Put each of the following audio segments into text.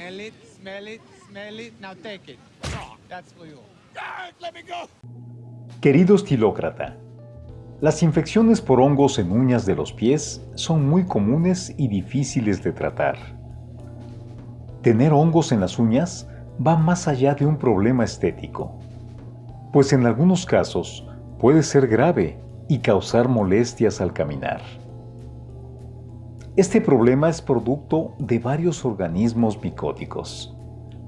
Smell it, smell it, smell it. Now take it. That's for you. Querido estilócrata, las infecciones por hongos en uñas de los pies son muy comunes y difíciles de tratar. Tener hongos en las uñas va más allá de un problema estético, pues en algunos casos puede ser grave y causar molestias al caminar. Este problema es producto de varios organismos micóticos,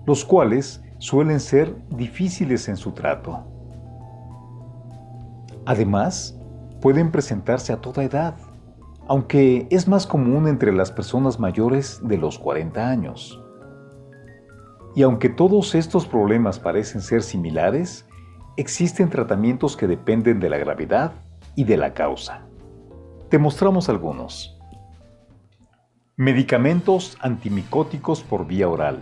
los cuales suelen ser difíciles en su trato. Además, pueden presentarse a toda edad, aunque es más común entre las personas mayores de los 40 años. Y aunque todos estos problemas parecen ser similares, existen tratamientos que dependen de la gravedad y de la causa. Te mostramos algunos. Medicamentos antimicóticos por vía oral.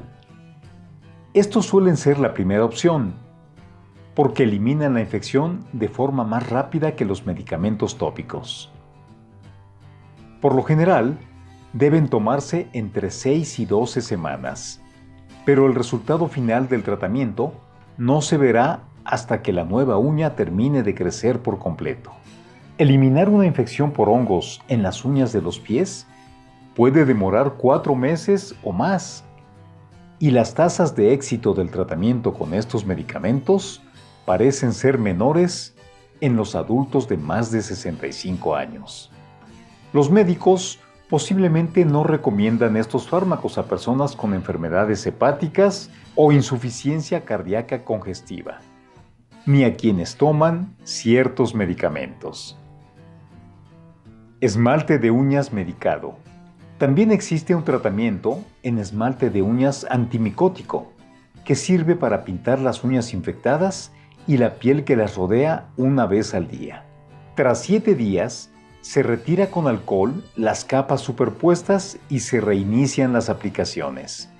Estos suelen ser la primera opción, porque eliminan la infección de forma más rápida que los medicamentos tópicos. Por lo general, deben tomarse entre 6 y 12 semanas pero el resultado final del tratamiento no se verá hasta que la nueva uña termine de crecer por completo. Eliminar una infección por hongos en las uñas de los pies puede demorar cuatro meses o más, y las tasas de éxito del tratamiento con estos medicamentos parecen ser menores en los adultos de más de 65 años. Los médicos posiblemente no recomiendan estos fármacos a personas con enfermedades hepáticas o insuficiencia cardíaca congestiva, ni a quienes toman ciertos medicamentos. Esmalte de uñas medicado. También existe un tratamiento en esmalte de uñas antimicótico, que sirve para pintar las uñas infectadas y la piel que las rodea una vez al día. Tras 7 días, se retira con alcohol las capas superpuestas y se reinician las aplicaciones.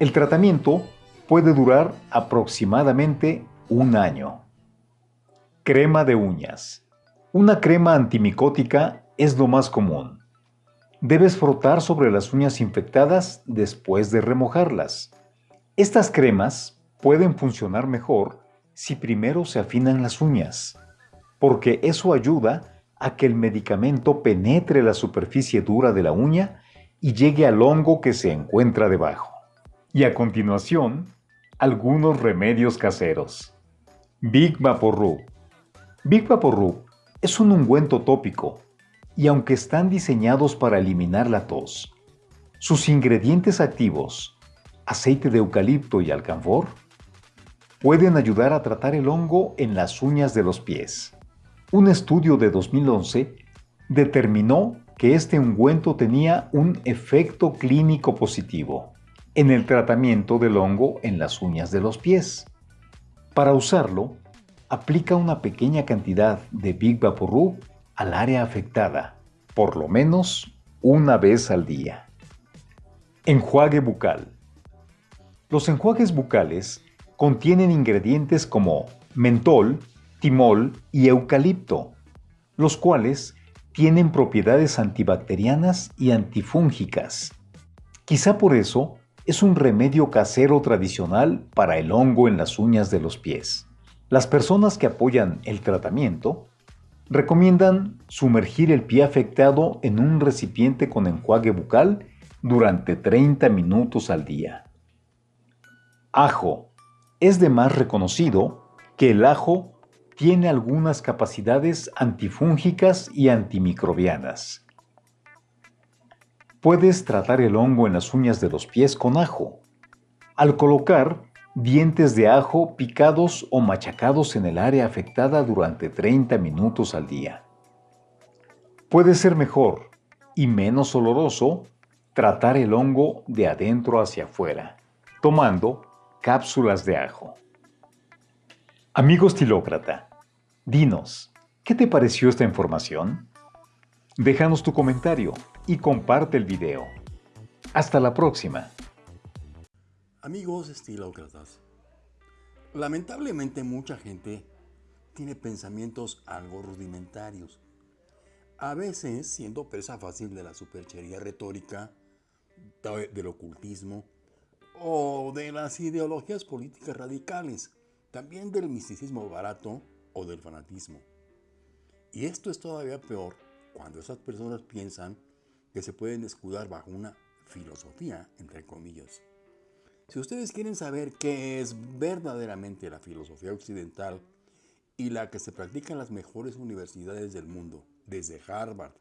El tratamiento puede durar aproximadamente un año. Crema de uñas. Una crema antimicótica es lo más común. Debes frotar sobre las uñas infectadas después de remojarlas. Estas cremas pueden funcionar mejor si primero se afinan las uñas, porque eso ayuda a que el medicamento penetre la superficie dura de la uña y llegue al hongo que se encuentra debajo. Y a continuación, algunos remedios caseros. Big Vaporub. Big Vaporub es un ungüento tópico y aunque están diseñados para eliminar la tos, sus ingredientes activos, aceite de eucalipto y alcanfor, pueden ayudar a tratar el hongo en las uñas de los pies. Un estudio de 2011 determinó que este ungüento tenía un efecto clínico positivo en el tratamiento del hongo en las uñas de los pies. Para usarlo, aplica una pequeña cantidad de Big Vaporub al área afectada, por lo menos una vez al día. Enjuague bucal. Los enjuagues bucales contienen ingredientes como mentol, timol y eucalipto, los cuales tienen propiedades antibacterianas y antifúngicas. Quizá por eso es un remedio casero tradicional para el hongo en las uñas de los pies. Las personas que apoyan el tratamiento recomiendan sumergir el pie afectado en un recipiente con enjuague bucal durante 30 minutos al día. Ajo. Es de más reconocido que el ajo tiene algunas capacidades antifúngicas y antimicrobianas. Puedes tratar el hongo en las uñas de los pies con ajo. Al colocar dientes de ajo picados o machacados en el área afectada durante 30 minutos al día. Puede ser mejor y menos oloroso tratar el hongo de adentro hacia afuera, tomando cápsulas de ajo. Amigo estilócrata, dinos, ¿qué te pareció esta información? Déjanos tu comentario y comparte el video. Hasta la próxima. Amigos estilócratas, lamentablemente mucha gente tiene pensamientos algo rudimentarios, a veces siendo presa fácil de la superchería retórica, del ocultismo o de las ideologías políticas radicales, también del misticismo barato o del fanatismo. Y esto es todavía peor cuando esas personas piensan que se pueden escudar bajo una filosofía, entre comillas. Si ustedes quieren saber qué es verdaderamente la filosofía occidental y la que se practica en las mejores universidades del mundo, desde Harvard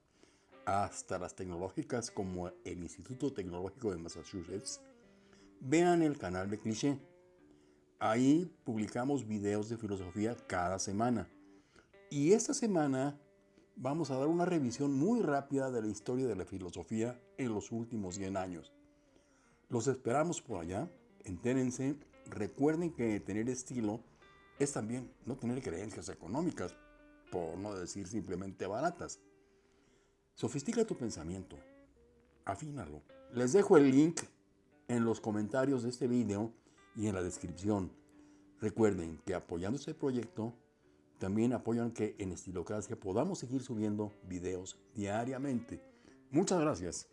hasta las tecnológicas como el Instituto Tecnológico de Massachusetts, vean el canal de Cliché. Ahí publicamos videos de filosofía cada semana. Y esta semana vamos a dar una revisión muy rápida de la historia de la filosofía en los últimos 100 años. Los esperamos por allá, entérense, recuerden que tener estilo es también no tener creencias económicas, por no decir simplemente baratas. Sofistica tu pensamiento, afínalo. Les dejo el link en los comentarios de este video y en la descripción. Recuerden que apoyando este proyecto, también apoyan que en Estilocracia podamos seguir subiendo videos diariamente. Muchas gracias.